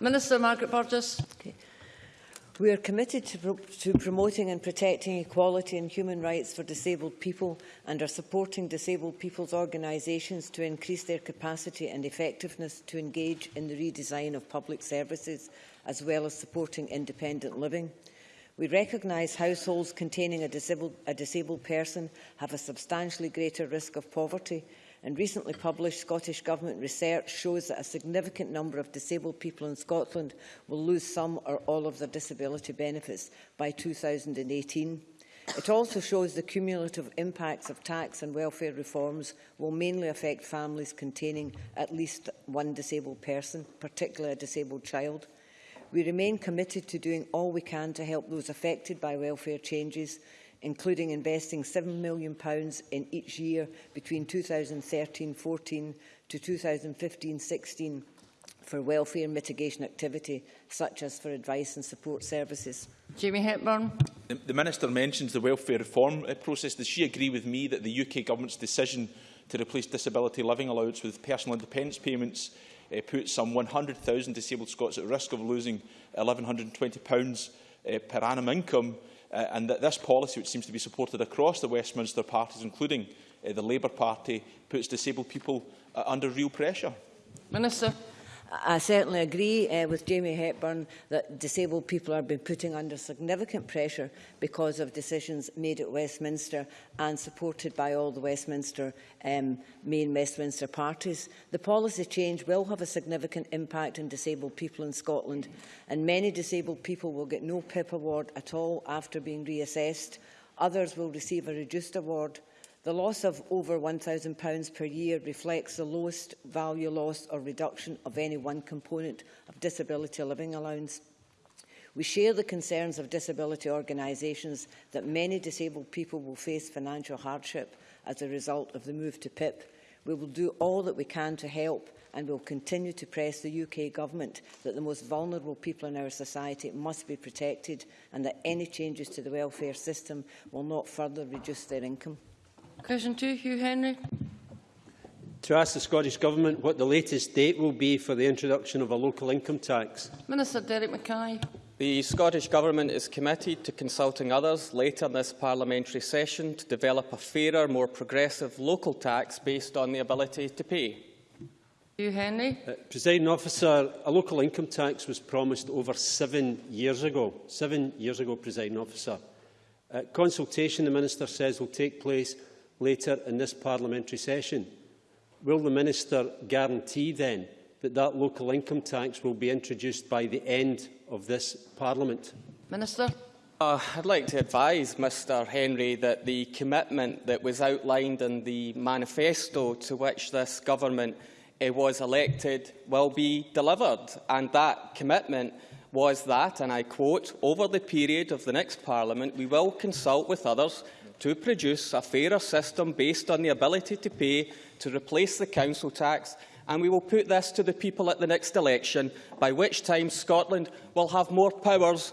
Minister Margaret Burgess. Okay. We are committed to, pro to promoting and protecting equality and human rights for disabled people and are supporting disabled people's organisations to increase their capacity and effectiveness to engage in the redesign of public services, as well as supporting independent living. We recognise households containing a disabled, a disabled person have a substantially greater risk of poverty and recently published Scottish Government research shows that a significant number of disabled people in Scotland will lose some or all of their disability benefits by 2018. It also shows the cumulative impacts of tax and welfare reforms will mainly affect families containing at least one disabled person, particularly a disabled child. We remain committed to doing all we can to help those affected by welfare changes, including investing £7 million in each year between 2013-14 to 2015-16 for welfare mitigation activity, such as for advice and support services. Jamie Hepburn. The, the Minister mentions the welfare reform uh, process. Does she agree with me that the UK Government's decision to replace disability living allowance with personal independence payments uh, put some 100,000 disabled Scots at risk of losing £1,120 uh, per annum income. Uh, and that this policy, which seems to be supported across the Westminster parties, including uh, the Labour Party, puts disabled people uh, under real pressure. Minister. I certainly agree uh, with Jamie Hepburn that disabled people are being putting under significant pressure because of decisions made at Westminster and supported by all the Westminster, um, main Westminster parties. The policy change will have a significant impact on disabled people in Scotland and many disabled people will get no PIP award at all after being reassessed. Others will receive a reduced award The loss of over £1,000 per year reflects the lowest value loss or reduction of any one component of disability living allowance. We share the concerns of disability organisations that many disabled people will face financial hardship as a result of the move to PIP. We will do all that we can to help and will continue to press the UK Government that the most vulnerable people in our society must be protected and that any changes to the welfare system will not further reduce their income. Question two, Hugh Henry. To ask the Scottish Government what the latest date will be for the introduction of a local income tax. Minister Derek Mackay. The Scottish Government is committed to consulting others later in this parliamentary session to develop a fairer, more progressive local tax based on the ability to pay. Hugh Henry. Uh, President Officer, a local income tax was promised over seven years ago. Seven years ago, President Officer. Uh, consultation, the Minister says, will take place later in this parliamentary session. Will the minister guarantee then that that local income tax will be introduced by the end of this parliament? Minister. Uh, I'd like to advise Mr Henry that the commitment that was outlined in the manifesto to which this government uh, was elected will be delivered. And that commitment was that, and I quote, over the period of the next parliament, we will consult with others to produce a fairer system based on the ability to pay to replace the council tax and we will put this to the people at the next election, by which time Scotland will have more powers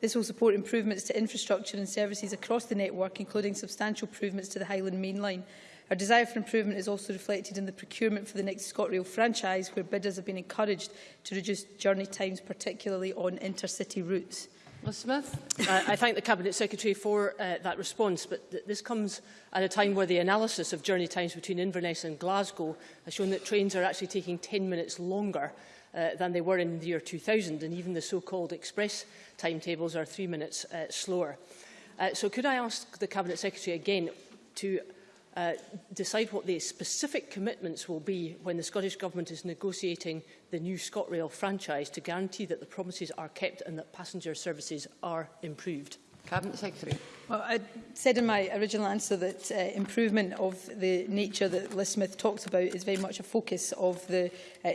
This will support improvements to infrastructure and services across the network, including substantial improvements to the Highland Main Line. Our desire for improvement is also reflected in the procurement for the next ScotRail franchise, where bidders have been encouraged to reduce journey times, particularly on intercity routes. Ms Smith. I, I thank the Cabinet Secretary for uh, that response, but th this comes at a time where the analysis of journey times between Inverness and Glasgow has shown that trains are actually taking 10 minutes longer uh, than they were in the year 2000, and even the so-called express timetables are three minutes uh, slower. Uh, so could I ask the Cabinet Secretary again to uh, decide what the specific commitments will be when the Scottish Government is negotiating the new ScotRail franchise to guarantee that the promises are kept and that passenger services are improved? Cabinet Secretary. Well, I said in my original answer that uh, improvement of the nature that Liz Smith talks about is very much a focus of the uh,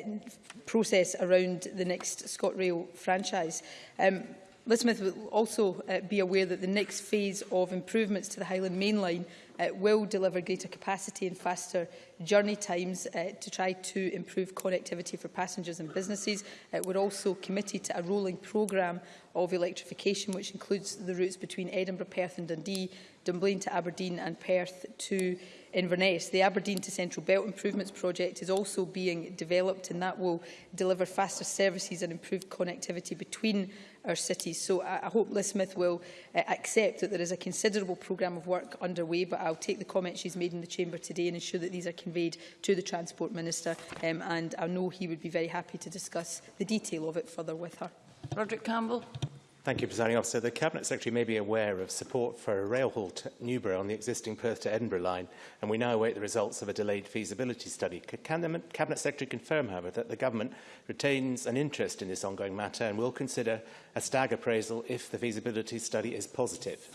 process around the next ScotRail franchise. Um, Liz Smith will also uh, be aware that the next phase of improvements to the Highland Main Line uh, will deliver greater capacity and faster journey times uh, to try to improve connectivity for passengers and businesses. Uh, we're also committed to a rolling programme of electrification, which includes the routes between Edinburgh, Perth and Dundee, Dunblane to Aberdeen and Perth to Inverness. The Aberdeen to Central Belt Improvements Project is also being developed and that will deliver faster services and improved connectivity between our cities. So I, I hope Liz Smith will uh, accept that there is a considerable programme of work underway, but I'll take the comments she's made in the Chamber today and ensure that these are conveyed to the Transport Minister. Um, and I know he would be very happy to discuss the detail of it further with her. Roderick Campbell. Thank you, Presiding Officer. The Cabinet Secretary may be aware of support for a rail haul to Newborough on the existing Perth to Edinburgh line, and we now await the results of a delayed feasibility study. Can the Cabinet Secretary confirm, however, that the Government retains an interest in this ongoing matter and will consider a stag appraisal if the feasibility study is positive?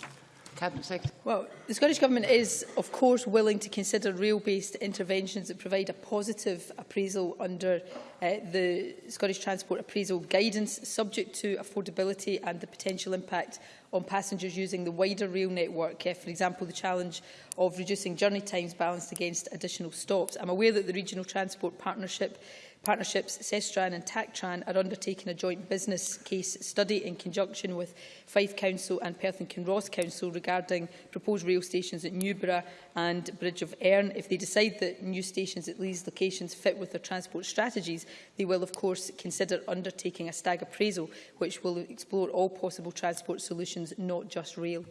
Cabinet Secretary. Well, the Scottish Government is, of course, willing to consider rail-based interventions that provide a positive appraisal under uh, the Scottish Transport Appraisal Guidance, subject to affordability and the potential impact on passengers using the wider rail network, uh, for example, the challenge of reducing journey times balanced against additional stops. I'm aware that the Regional Transport Partnership Partnerships SESTRAN and TACTRAN are undertaking a joint business case study in conjunction with Fife Council and Perth and Kinross Council regarding proposed rail stations at Newborough and Bridge of Erne. If they decide that new stations at these locations fit with their transport strategies, they will of course consider undertaking a stag appraisal which will explore all possible transport solutions, not just rail.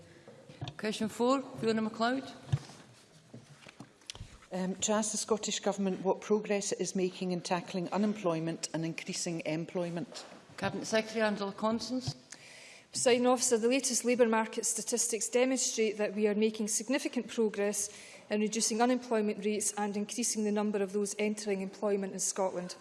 Question 4, Fiona MacLeod um, to ask the Scottish Government what progress it is making in tackling unemployment and increasing employment. Cabinet Secretary Angela Constance. Presiding officer, the latest labour market statistics demonstrate that we are making significant progress in reducing unemployment rates and increasing the number of those entering employment in Scotland.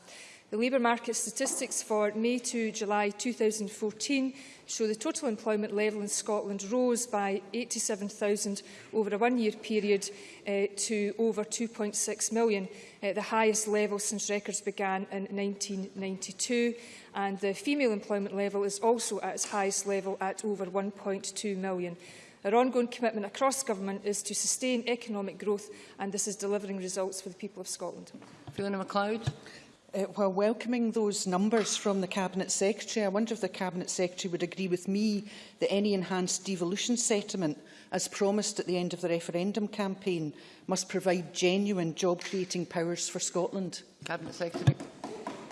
The labour market statistics for May to July 2014 show the total employment level in Scotland rose by 87,000 over a one-year period uh, to over 2.6 million, uh, the highest level since records began in 1992. And the female employment level is also at its highest level at over 1.2 million. Our ongoing commitment across government is to sustain economic growth and this is delivering results for the people of Scotland. Fiona MacLeod. Uh, while welcoming those numbers from the Cabinet Secretary, I wonder if the Cabinet Secretary would agree with me that any enhanced devolution settlement, as promised at the end of the referendum campaign, must provide genuine job-creating powers for Scotland. Cabinet Secretary.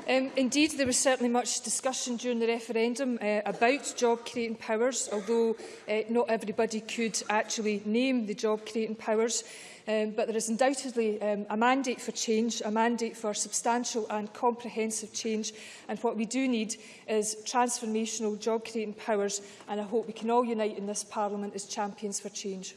Um, indeed, there was certainly much discussion during the referendum uh, about job-creating powers, although uh, not everybody could actually name the job-creating powers. Um, but there is undoubtedly um, a mandate for change, a mandate for substantial and comprehensive change. And what we do need is transformational job-creating powers. And I hope we can all unite in this Parliament as champions for change.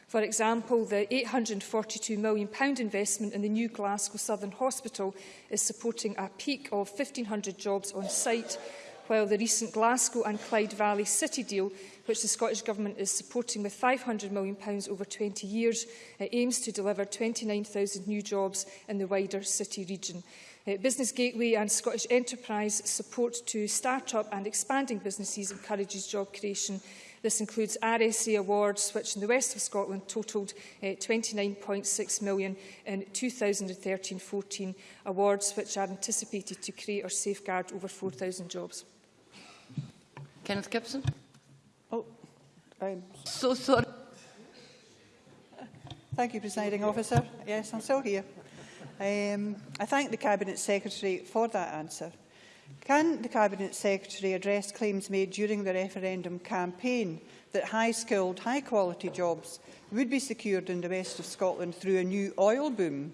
For example, the £842 million investment in the new Glasgow Southern Hospital is supporting a peak of 1,500 jobs on site while the recent Glasgow and Clyde Valley City deal, which the Scottish Government is supporting with £500 million over 20 years, uh, aims to deliver 29,000 new jobs in the wider city region. Uh, Business Gateway and Scottish Enterprise support to start-up and expanding businesses encourages job creation This includes RSA awards, which in the west of Scotland totalled uh, £29.6 million in 2013-14 awards, which are anticipated to create or safeguard over 4,000 jobs. Kenneth Gibson. Oh, I'm so sorry. Thank you, presiding officer. Yes, I'm still here. Um, I thank the Cabinet Secretary for that answer. Can the Cabinet Secretary address claims made during the referendum campaign that high-skilled, high-quality jobs would be secured in the west of Scotland through a new oil boom,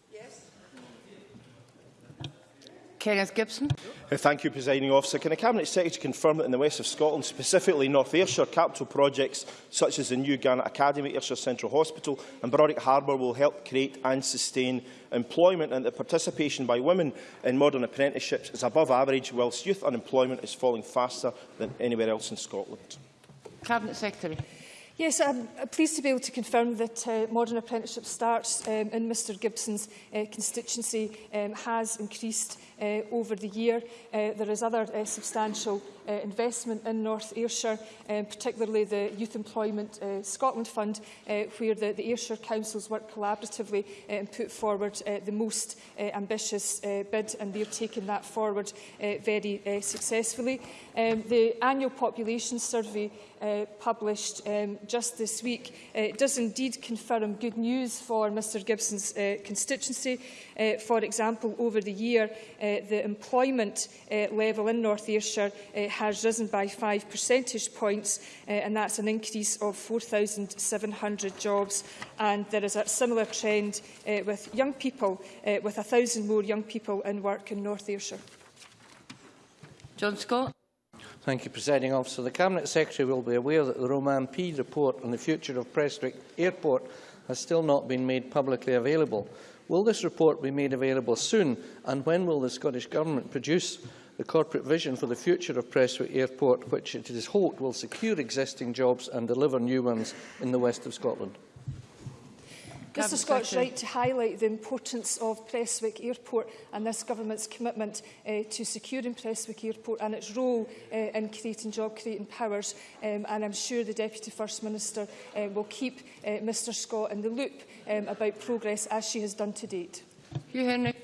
Kenneth Gibson. Uh, thank you, Presiding Officer. Can the Cabinet Secretary confirm that in the west of Scotland, specifically North Ayrshire, capital projects such as the new Garnet Academy, Ayrshire Central Hospital and Berwick Harbour will help create and sustain employment and that participation by women in modern apprenticeships is above average, whilst youth unemployment is falling faster than anywhere else in Scotland? Cabinet Secretary. Yes, I'm uh, pleased to be able to confirm that uh, modern apprenticeship starts um, in Mr Gibson's uh, constituency um, has increased uh, over the year. Uh, there is other uh, substantial uh, investment in North Ayrshire, um, particularly the Youth Employment uh, Scotland Fund, uh, where the, the Ayrshire Councils work collaboratively uh, and put forward uh, the most uh, ambitious uh, bid, and they're taking that forward uh, very uh, successfully. Um, the annual population survey uh, published um, just this week uh, does indeed confirm good news for Mr Gibson's uh, constituency. Uh, for example, over the year, uh, the employment uh, level in North Ayrshire uh, has risen by five percentage points, uh, and that's an increase of 4,700 jobs. And there is a similar trend uh, with young people, uh, with 1,000 more young people in work in North Ayrshire. John Scott. Thank you, Presiding Officer. The Cabinet Secretary will be aware that the Roman P report on the future of Prestwick Airport has still not been made publicly available. Will this report be made available soon, and when will the Scottish Government produce the corporate vision for the future of Prestwick Airport, which it is hoped will secure existing jobs and deliver new ones in the west of Scotland? Mr Scott's right to highlight the importance of Prestwick Airport and this government's commitment uh, to securing Prestwick Airport and its role uh, in creating job-creating powers. Um, and I'm sure the Deputy First Minister uh, will keep uh, Mr Scott in the loop um, about progress as she has done to date. Hugh Henry.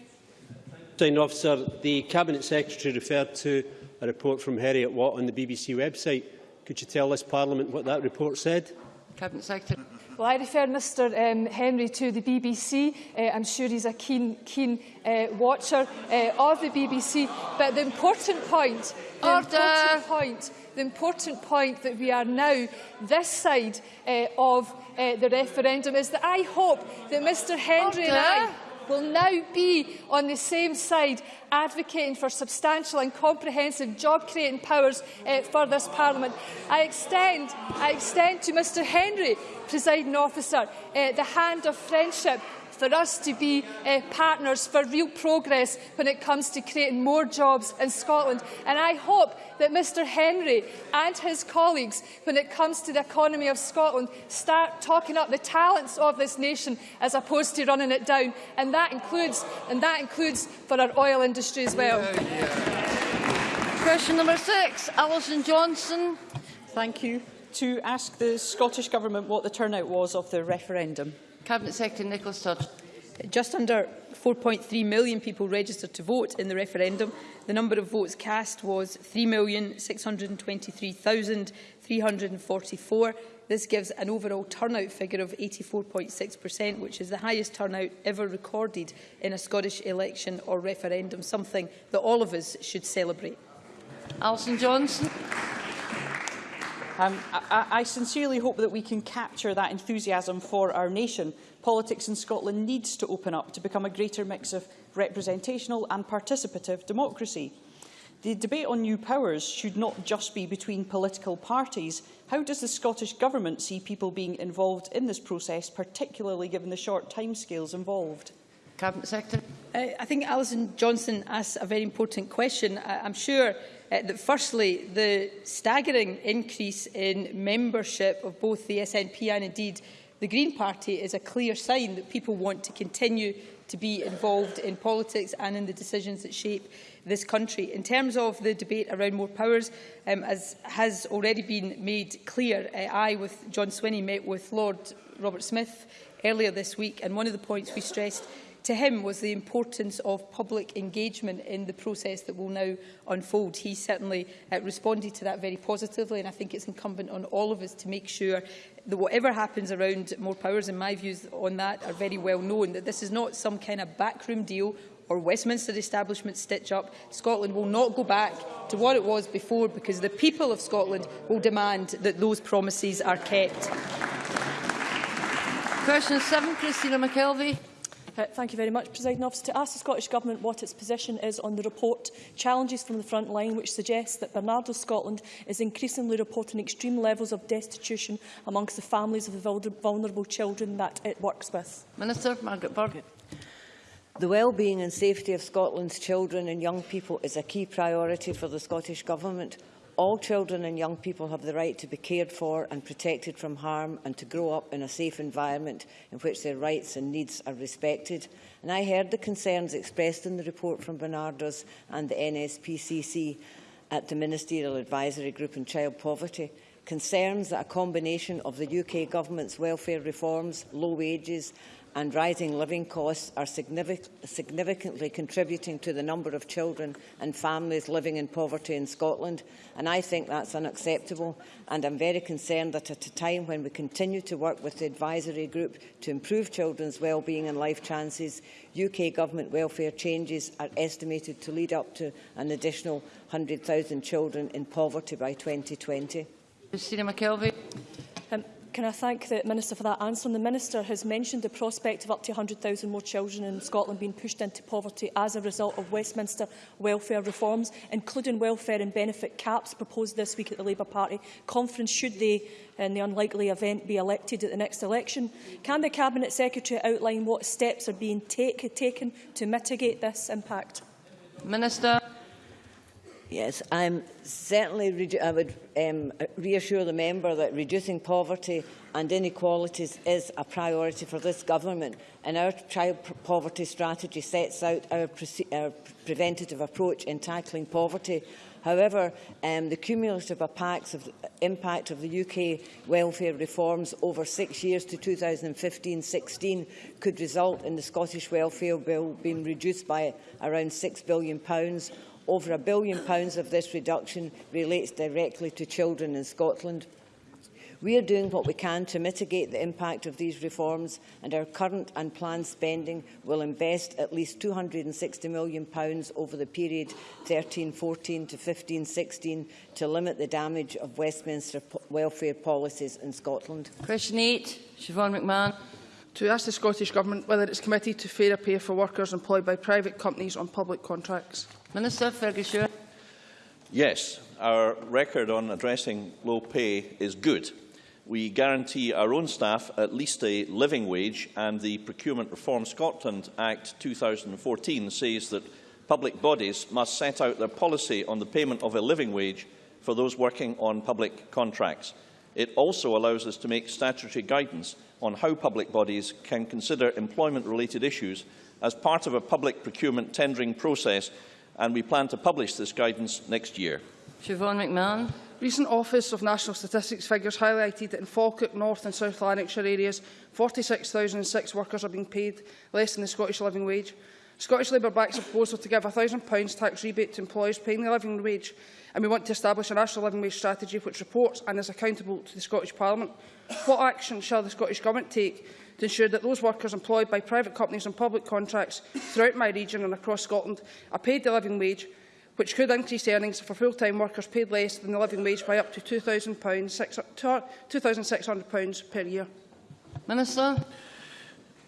Presiding officer, the Cabinet Secretary referred to a report from Harriet Watt on the BBC website. Could you tell this Parliament what that report said? Cabinet Secretary. Well, I refer Mr um, Henry to the BBC. Uh, I'm sure he's a keen, keen uh, watcher uh, of the BBC. But the important point, the Order. important point, the important point that we are now this side uh, of uh, the referendum is that I hope that Mr Henry Order. and I will now be on the same side advocating for substantial and comprehensive job-creating powers uh, for this Parliament. I extend, I extend to Mr Henry, presiding officer, uh, the hand of friendship for us to be uh, partners for real progress when it comes to creating more jobs in Scotland. And I hope that Mr Henry and his colleagues, when it comes to the economy of Scotland, start talking up the talents of this nation as opposed to running it down. And that includes, and that includes for our oil industry as well. Yeah, yeah. Question number six, Alison Johnson. Thank you. To ask the Scottish Government what the turnout was of the referendum. Cabinet Secretary Nicholas Todd. Just under 4.3 million people registered to vote in the referendum. The number of votes cast was 3,623,344. This gives an overall turnout figure of 84.6%, which is the highest turnout ever recorded in a Scottish election or referendum, something that all of us should celebrate. Alison Johnson. Um, I, I sincerely hope that we can capture that enthusiasm for our nation. Politics in Scotland needs to open up to become a greater mix of representational and participative democracy. The debate on new powers should not just be between political parties. How does the Scottish Government see people being involved in this process, particularly given the short timescales involved? Cabinet Secretary. Uh, I think Alison Johnson asked a very important question. I I'm sure uh, that firstly, the staggering increase in membership of both the SNP and indeed the Green Party is a clear sign that people want to continue to be involved in politics and in the decisions that shape this country. In terms of the debate around more powers, um, as has already been made clear, uh, I, with John Swinney, met with Lord Robert Smith earlier this week, and one of the points we stressed to him was the importance of public engagement in the process that will now unfold. He certainly uh, responded to that very positively and I think it's incumbent on all of us to make sure that whatever happens around more powers, and my views on that are very well known, that this is not some kind of backroom deal or Westminster establishment stitch up, Scotland will not go back to what it was before because the people of Scotland will demand that those promises are kept. Question 7, Christina McKelvey. Thank you very much, President Officer. To ask the Scottish Government what its position is on the report Challenges from the Front Line, which suggests that Bernardo Scotland is increasingly reporting extreme levels of destitution amongst the families of the vulnerable children that it works with. Minister Margaret Burgett. The well-being and safety of Scotland's children and young people is a key priority for the Scottish Government. All children and young people have the right to be cared for and protected from harm and to grow up in a safe environment in which their rights and needs are respected. And I heard the concerns expressed in the report from Bernardo's and the NSPCC at the Ministerial Advisory Group on Child Poverty. Concerns that a combination of the UK Government's welfare reforms, low wages and rising living costs are significant, significantly contributing to the number of children and families living in poverty in Scotland, and I think that's unacceptable, and I'm very concerned that at a time when we continue to work with the advisory group to improve children's well-being and life chances, UK government welfare changes are estimated to lead up to an additional 100,000 children in poverty by 2020. Christina McKelvey. Can I thank the Minister for that answer? And the Minister has mentioned the prospect of up to 100,000 more children in Scotland being pushed into poverty as a result of Westminster welfare reforms, including welfare and benefit caps proposed this week at the Labour Party conference, should they, in the unlikely event, be elected at the next election. Can the Cabinet Secretary outline what steps are being take taken to mitigate this impact? Minister. Yes, I'm certainly I would um, reassure the member that reducing poverty and inequalities is a priority for this government and our child poverty strategy sets out our, pre our preventative approach in tackling poverty. However, um, the cumulative of impact of the UK welfare reforms over six years to 2015-16 could result in the Scottish Welfare Bill being reduced by around £6 billion Over a billion pounds of this reduction relates directly to children in Scotland. We are doing what we can to mitigate the impact of these reforms and our current and planned spending will invest at least £260 million over the period 13-14 to 15-16 to limit the damage of Westminster welfare policies in Scotland. Question 8, Siobhan McMahon. to ask the Scottish Government whether it is committed to fairer pay for workers employed by private companies on public contracts. Minister Ferguson. Yes, our record on addressing low pay is good. We guarantee our own staff at least a living wage and the Procurement Reform Scotland Act 2014 says that public bodies must set out their policy on the payment of a living wage for those working on public contracts. It also allows us to make statutory guidance on how public bodies can consider employment-related issues as part of a public procurement tendering process, and we plan to publish this guidance next year. Siobhan McMahon. Recent Office of National Statistics figures highlighted that in Falkirk, North and South Lanarkshire areas, 46,006 workers are being paid less than the Scottish living wage. Scottish Labour backs a proposal to give £1,000 tax rebate to employers paying the living wage, and we want to establish a national living wage strategy which reports and is accountable to the Scottish Parliament. What action shall the Scottish Government take to ensure that those workers employed by private companies on public contracts throughout my region and across Scotland are paid the living wage, which could increase earnings for full-time workers paid less than the living wage by up to £2,600 per year? Minister.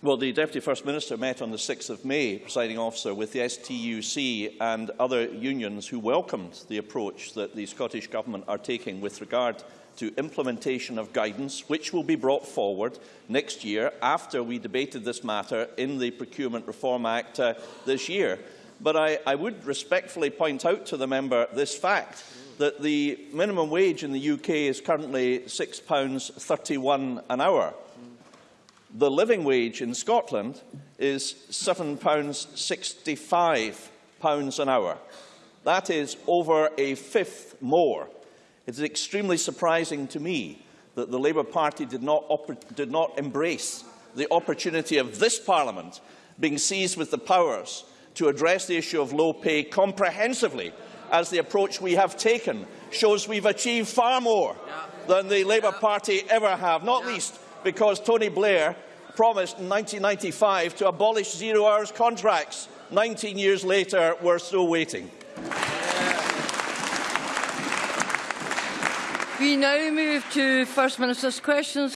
Well, the Deputy First Minister met on the 6th of May, presiding officer, with the STUC and other unions who welcomed the approach that the Scottish Government are taking with regard to implementation of guidance, which will be brought forward next year after we debated this matter in the Procurement Reform Act uh, this year. But I, I would respectfully point out to the member this fact that the minimum wage in the UK is currently £6.31 an hour. The living wage in Scotland is £7.65 pounds an hour. That is over a fifth more. It is extremely surprising to me that the Labour Party did not, did not embrace the opportunity of this Parliament being seized with the powers to address the issue of low pay comprehensively as the approach we have taken shows we've achieved far more yeah. than the Labour yeah. Party ever have, not yeah. least because Tony Blair promised in 1995 to abolish zero hours contracts. 19 years later, we're still waiting. We now move to First Minister's questions.